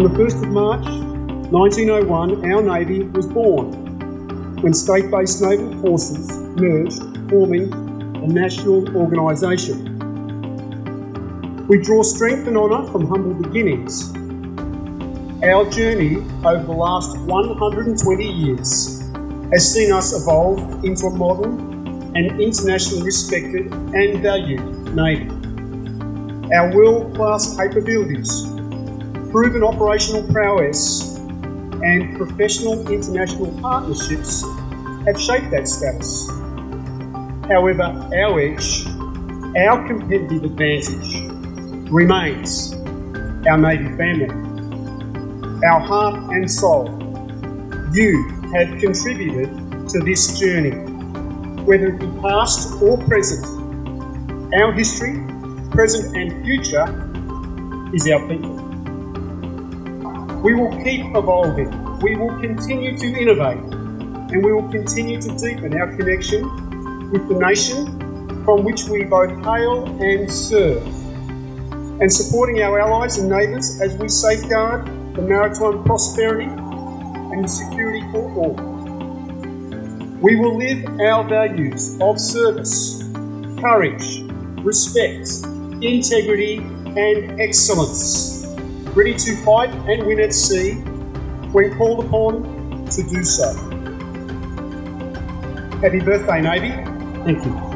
On the 1st of March 1901, our Navy was born when state-based naval forces merged, forming a national organisation. We draw strength and honour from humble beginnings. Our journey over the last 120 years has seen us evolve into a modern and internationally respected and valued Navy. Our world-class capabilities, proven operational prowess and professional international partnerships have shaped that status. However, our edge, our competitive advantage remains our Navy family, our heart and soul. You have contributed to this journey whether it be past or present. Our history, present and future, is our people. We will keep evolving, we will continue to innovate, and we will continue to deepen our connection with the nation from which we both hail and serve, and supporting our allies and neighbours as we safeguard the maritime prosperity and security for all. We will live our values of service, courage, respect, integrity, and excellence, ready to fight and win at sea when called upon to do so. Happy birthday, Navy. Thank you.